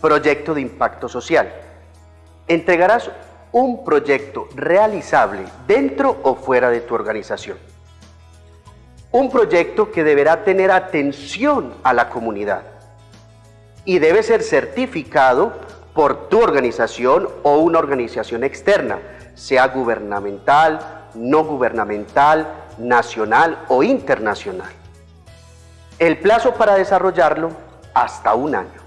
Proyecto de impacto social. Entregarás un proyecto realizable dentro o fuera de tu organización. Un proyecto que deberá tener atención a la comunidad y debe ser certificado por tu organización o una organización externa, sea gubernamental, no gubernamental, nacional o internacional. El plazo para desarrollarlo hasta un año.